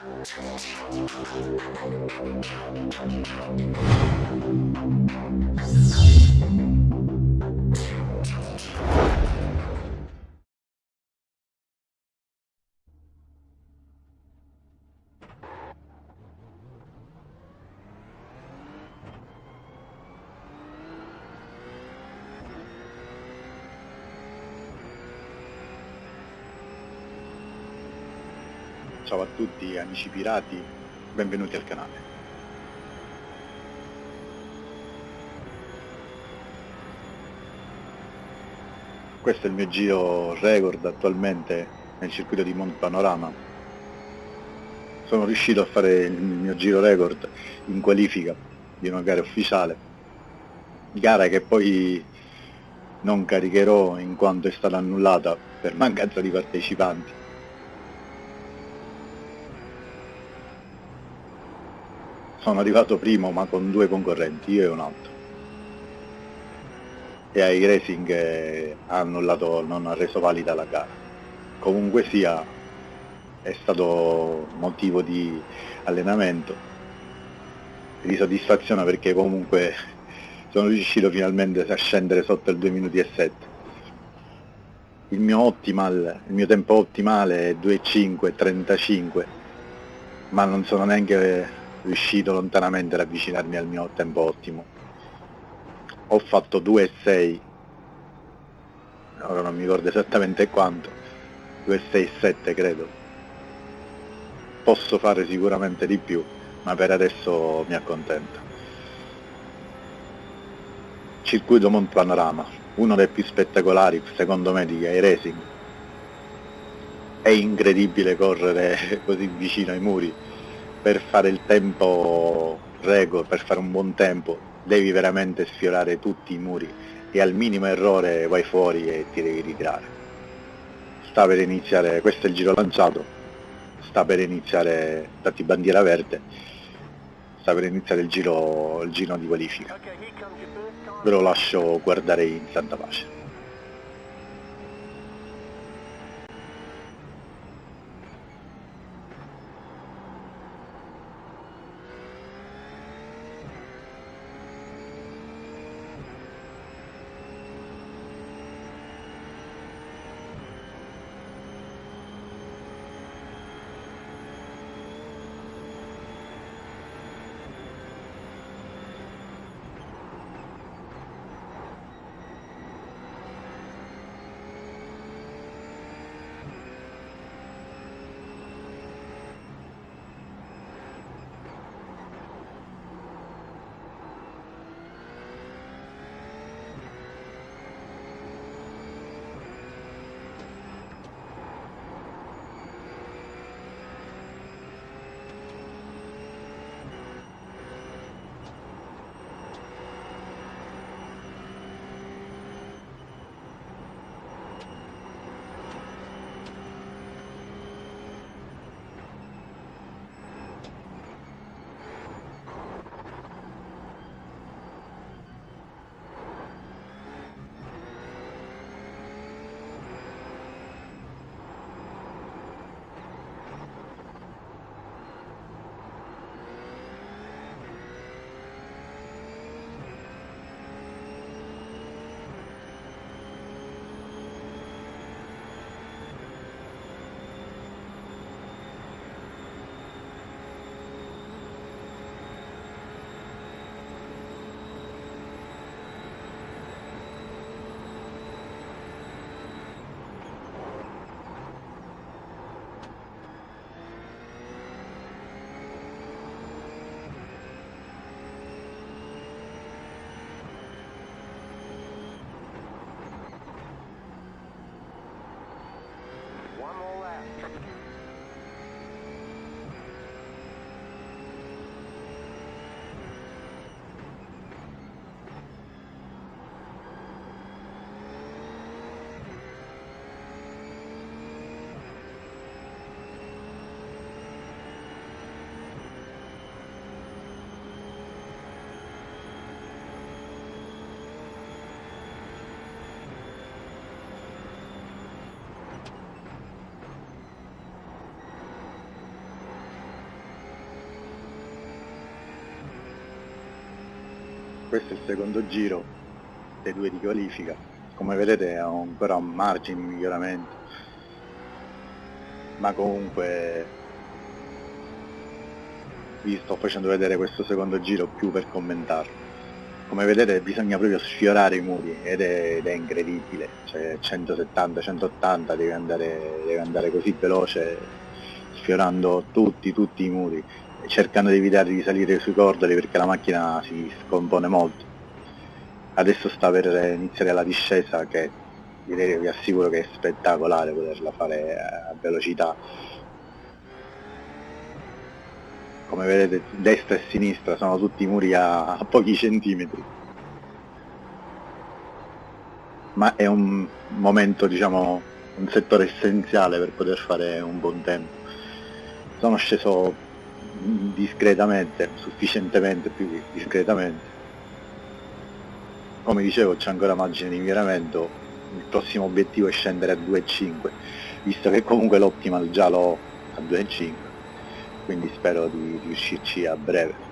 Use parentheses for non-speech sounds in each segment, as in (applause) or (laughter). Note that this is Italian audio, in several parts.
Thank you. Ciao a tutti amici pirati, benvenuti al canale. Questo è il mio giro record attualmente nel circuito di Mont Panorama. Sono riuscito a fare il mio giro record in qualifica di una gara ufficiale, gara che poi non caricherò in quanto è stata annullata per mancanza di partecipanti. Sono arrivato primo ma con due concorrenti, io e un altro. E ai Racing eh, ha annullato, non ha reso valida la gara. Comunque sia, è stato motivo di allenamento, di soddisfazione perché comunque sono riuscito finalmente a scendere sotto il 2 minuti e 7. Il mio, optimal, il mio tempo ottimale è 2.5.35, ma non sono neanche riuscito lontanamente ad avvicinarmi al mio tempo ottimo. Ho fatto 2,6, ora non mi ricordo esattamente quanto, 2,6,7 credo. Posso fare sicuramente di più, ma per adesso mi accontento. Circuito Mont Panorama, uno dei più spettacolari secondo me di iRacing. È incredibile correre (laughs) così vicino ai muri per fare il tempo record, per fare un buon tempo, devi veramente sfiorare tutti i muri e al minimo errore vai fuori e ti devi ritirare. Sta per iniziare, questo è il giro lanciato, sta per iniziare, dati bandiera verde, sta per iniziare il giro, il giro di qualifica. Ve lo lascio guardare in santa pace. Questo è il secondo giro dei due di qualifica. Come vedete ho ancora un margine di miglioramento. Ma comunque vi sto facendo vedere questo secondo giro più per commentarlo. Come vedete bisogna proprio sfiorare i muri ed è, ed è incredibile. Cioè 170-180 devi andare, devi andare così veloce sfiorando tutti tutti i muri cercando di evitare di salire sui cordoli perché la macchina si scompone molto. Adesso sta per iniziare la discesa che direi vi assicuro che è spettacolare poterla fare a velocità. Come vedete destra e sinistra sono tutti muri a, a pochi centimetri. Ma è un momento diciamo un settore essenziale per poter fare un buon tempo. Sono sceso discretamente, sufficientemente più discretamente. Come dicevo c'è ancora margine di miglioramento il prossimo obiettivo è scendere a 2,5 visto che comunque l'optimal già l'ho a 2,5 quindi spero di riuscirci a breve.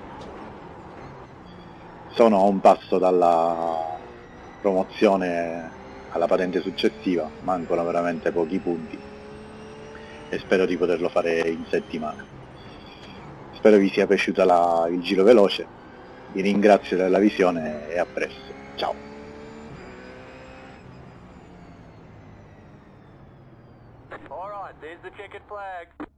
Sono a un passo dalla promozione alla patente successiva mancano veramente pochi punti e spero di poterlo fare in settimana spero vi sia piaciuta la, il giro veloce. Vi ringrazio della visione e a presto. Ciao. All right, there's the checkered flag.